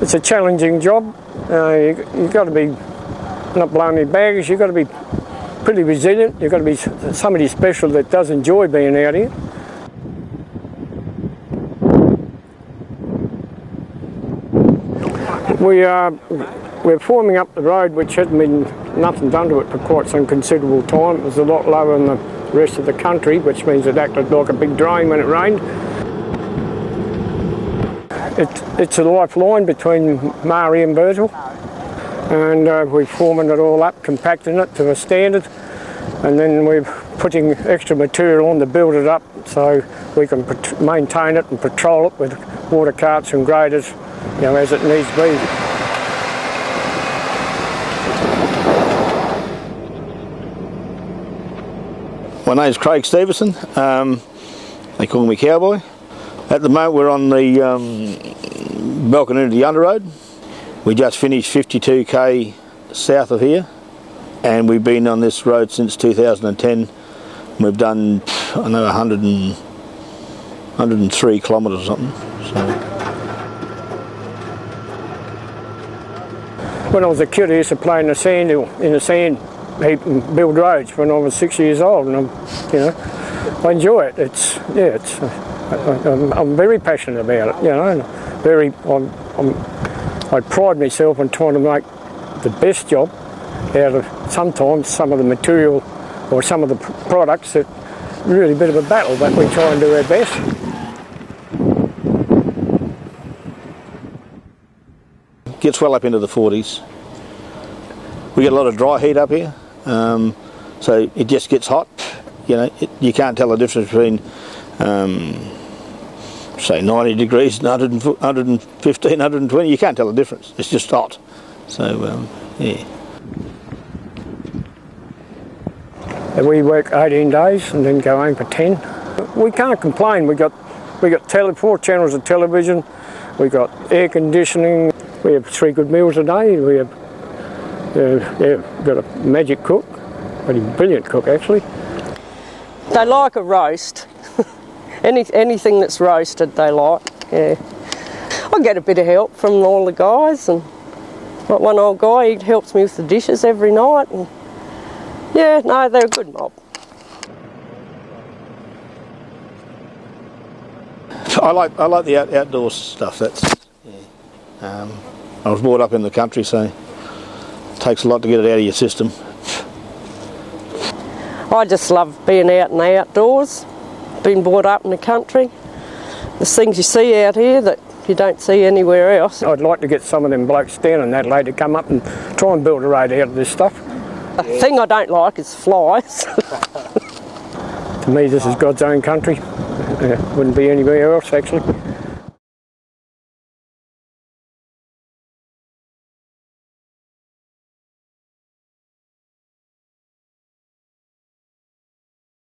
It's a challenging job. Uh, you, you've got to be not blowing your baggage. You've got to be pretty resilient. You've got to be somebody special that does enjoy being out here. We are we're forming up the road, which hasn't been nothing done to it for quite some considerable time. It was a lot lower than the rest of the country, which means it acted like a big drain when it rained. It, it's a lifeline between Marree and Birdsville, and uh, we're forming it all up, compacting it to a standard, and then we're putting extra material on to build it up so we can maintain it and patrol it with water carts and graders, you know, as it needs be. My name's Craig Stevenson. Um, they call me Cowboy. At the moment we're on the um, Belcoondah Underroad. We just finished 52k south of here and we've been on this road since 2010. We've done, I know, 100 and, 103 kilometres or something. So. When I was a kid I used to play in the sand, in the sand heap build roads when I was six years old, and I'm, you know, I enjoy it. It's yeah, it's. I, am I'm very passionate about it, you know, very. I'm, I'm, I pride myself on trying to make the best job out of sometimes some of the material or some of the products that really a bit of a battle, but we try and do our best. Gets well up into the 40s. We get a lot of dry heat up here. Um, so it just gets hot. You know, it, you can't tell the difference between, um, say, 90 degrees and 115, 120. You can't tell the difference. It's just hot. So, um, yeah. We work 18 days and then go home for 10. We can't complain. We got we got tele, four channels of television. We got air conditioning. We have three good meals a day. We have uh, yeah, got a magic cook, pretty brilliant cook actually. They like a roast. Any, anything that's roasted they like, yeah. I get a bit of help from all the guys and like one old guy, he helps me with the dishes every night and yeah, no, they're a good mob. I like I like the out, outdoor stuff. That's yeah. um, I was brought up in the country, so it takes a lot to get it out of your system. I just love being out in the outdoors, being brought up in the country. There's things you see out here that you don't see anywhere else. I'd like to get some of them blokes down in Adelaide to come up and try and build a road out of this stuff. The thing I don't like is flies. to me this is God's own country. It wouldn't be anywhere else actually.